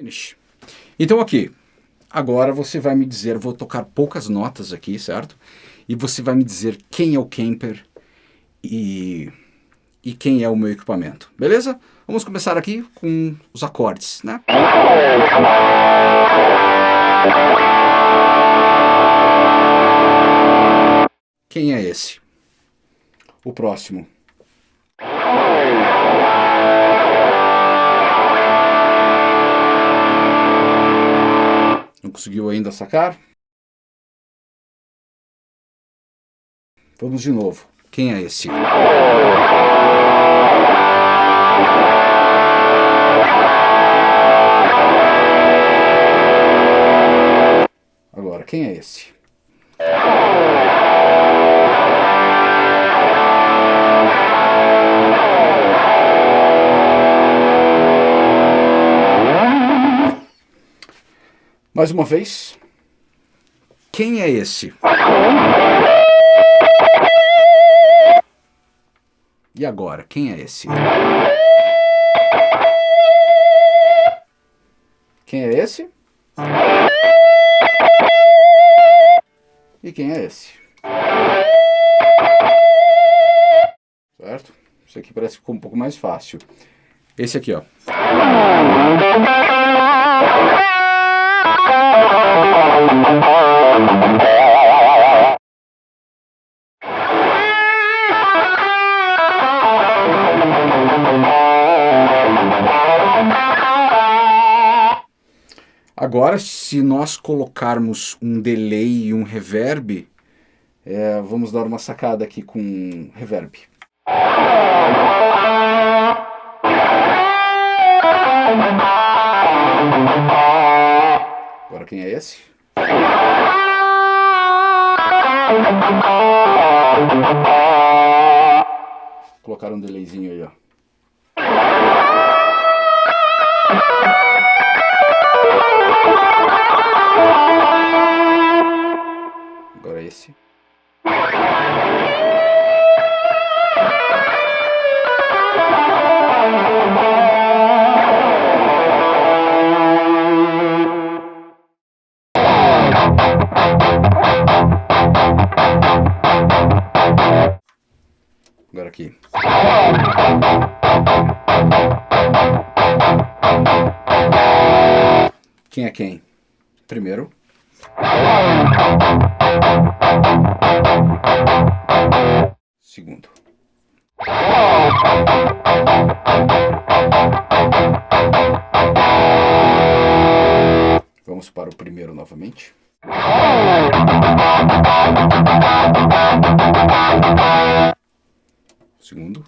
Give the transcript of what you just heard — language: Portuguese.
Finish. Então aqui, agora você vai me dizer, vou tocar poucas notas aqui, certo? E você vai me dizer quem é o camper e, e quem é o meu equipamento, beleza? Vamos começar aqui com os acordes, né? Quem é esse? O próximo. Sacar? Vamos de novo. Quem é esse? Agora, quem é esse? Mais uma vez. Quem é esse? E agora, quem é esse? Quem é esse? E quem é esse? Certo? Isso aqui parece que ficou um pouco mais fácil. Esse aqui, ó. Agora, se nós colocarmos um delay e um reverb, é, vamos dar uma sacada aqui com reverb. Agora quem é esse? Colocar um delayzinho aí, ó. Agora esse. Agora aqui. Quem é quem? Primeiro. Segundo. Vamos para o primeiro novamente. Segundo.